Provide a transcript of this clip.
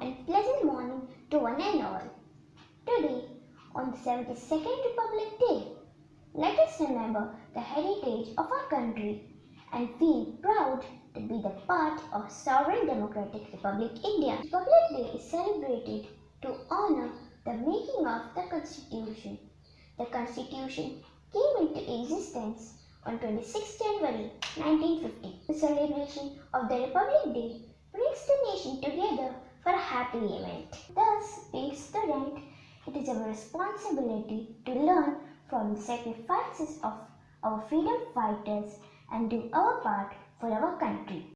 and pleasant morning to one and all. Today, on the 72nd Republic Day, let us remember the heritage of our country and feel proud to be the part of Sovereign Democratic Republic India. Republic Day is celebrated to honor the making of the Constitution. The Constitution came into existence on 26 January 1950. The celebration of the Republic Day brings the nation together happy event. Thus, being student, it is our responsibility to learn from the sacrifices of our freedom fighters and do our part for our country.